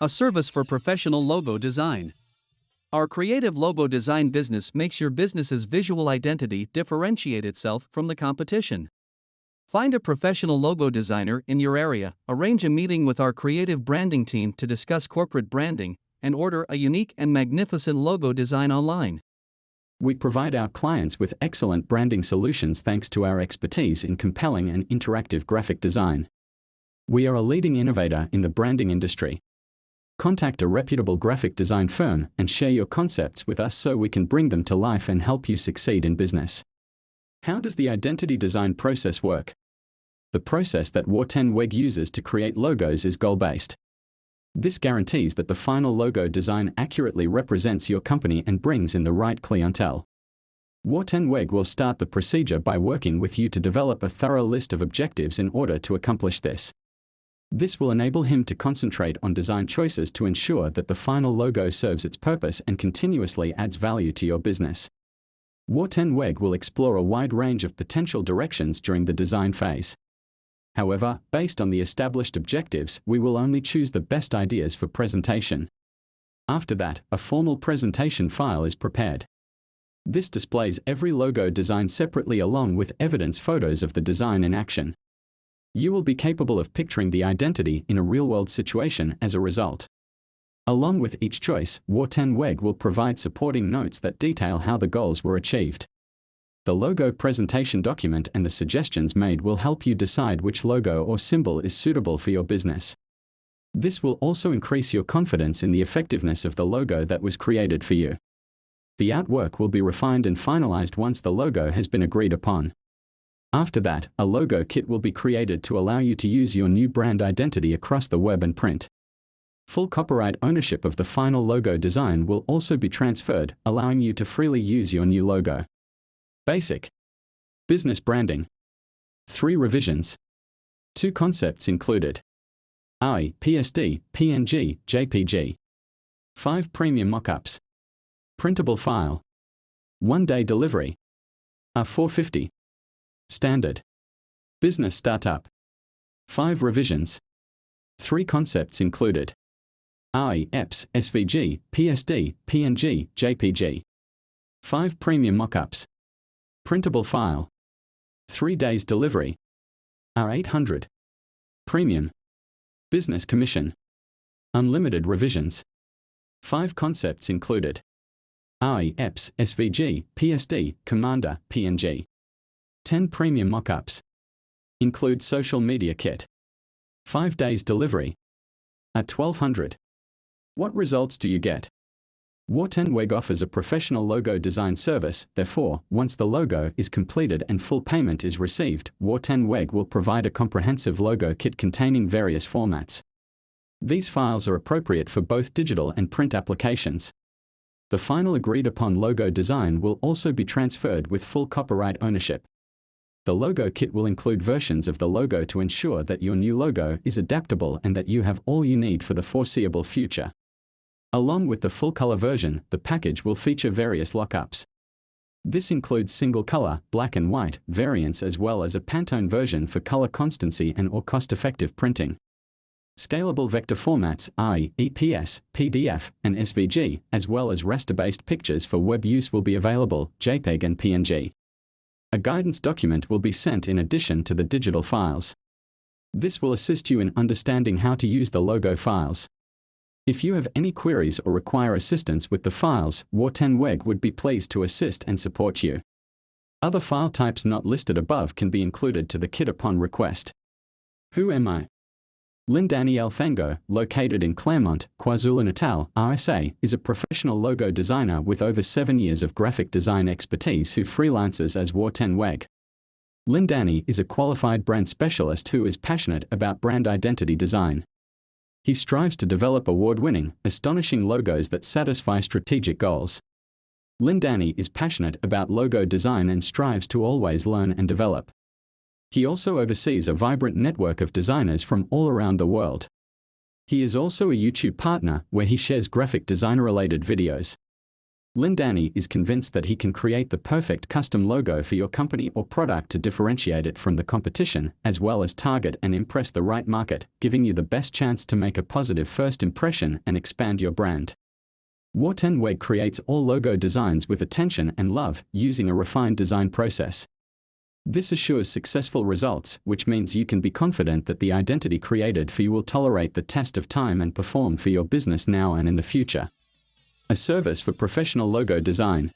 a service for professional logo design. Our creative logo design business makes your business's visual identity differentiate itself from the competition. Find a professional logo designer in your area, arrange a meeting with our creative branding team to discuss corporate branding, and order a unique and magnificent logo design online. We provide our clients with excellent branding solutions thanks to our expertise in compelling and interactive graphic design. We are a leading innovator in the branding industry. Contact a reputable graphic design firm and share your concepts with us so we can bring them to life and help you succeed in business. How does the identity design process work? The process that War10 WEG uses to create logos is goal-based. This guarantees that the final logo design accurately represents your company and brings in the right clientele. War10 WEG will start the procedure by working with you to develop a thorough list of objectives in order to accomplish this. This will enable him to concentrate on design choices to ensure that the final logo serves its purpose and continuously adds value to your business. War10 WEG will explore a wide range of potential directions during the design phase. However, based on the established objectives, we will only choose the best ideas for presentation. After that, a formal presentation file is prepared. This displays every logo design separately along with evidence photos of the design in action you will be capable of picturing the identity in a real-world situation as a result. Along with each choice, War10 WEG will provide supporting notes that detail how the goals were achieved. The logo presentation document and the suggestions made will help you decide which logo or symbol is suitable for your business. This will also increase your confidence in the effectiveness of the logo that was created for you. The artwork will be refined and finalized once the logo has been agreed upon. After that, a logo kit will be created to allow you to use your new brand identity across the web and print. Full copyright ownership of the final logo design will also be transferred, allowing you to freely use your new logo. Basic Business Branding 3 revisions. 2 concepts included AI, PSD, PNG, JPG. 5 premium mockups. Printable file. 1 day delivery. A450. Standard. Business Startup. 5 revisions. 3 concepts included. AI, EPS, SVG, PSD, PNG, JPG. 5 premium mockups. Printable file. 3 days delivery. R800. Premium. Business Commission. Unlimited revisions. 5 concepts included. AI, EPS, SVG, PSD, Commander, PNG. 10 premium mockups. Include social media kit. 5 days delivery. At 1200. What results do you get? War10 offers a professional logo design service, therefore, once the logo is completed and full payment is received, War10 will provide a comprehensive logo kit containing various formats. These files are appropriate for both digital and print applications. The final agreed upon logo design will also be transferred with full copyright ownership. The logo kit will include versions of the logo to ensure that your new logo is adaptable and that you have all you need for the foreseeable future. Along with the full color version, the package will feature various lockups. This includes single color, black and white, variants as well as a Pantone version for color constancy and or cost-effective printing. Scalable vector formats i.e. EPS, PDF, and SVG, as well as raster-based pictures for web use will be available, JPEG and PNG. A guidance document will be sent in addition to the digital files. This will assist you in understanding how to use the logo files. If you have any queries or require assistance with the files, War10 WEG would be pleased to assist and support you. Other file types not listed above can be included to the kit upon request. Who am I? Lindani Elfango, located in Claremont, KwaZulu-Natal, RSA, is a professional logo designer with over seven years of graphic design expertise who freelances as War10 WEG. Lindani is a qualified brand specialist who is passionate about brand identity design. He strives to develop award-winning, astonishing logos that satisfy strategic goals. Lindani is passionate about logo design and strives to always learn and develop. He also oversees a vibrant network of designers from all around the world. He is also a YouTube partner where he shares graphic designer related videos. Lindani is convinced that he can create the perfect custom logo for your company or product to differentiate it from the competition, as well as target and impress the right market, giving you the best chance to make a positive first impression and expand your brand. Wartenweg creates all logo designs with attention and love using a refined design process. This assures successful results, which means you can be confident that the identity created for you will tolerate the test of time and perform for your business now and in the future. A service for professional logo design.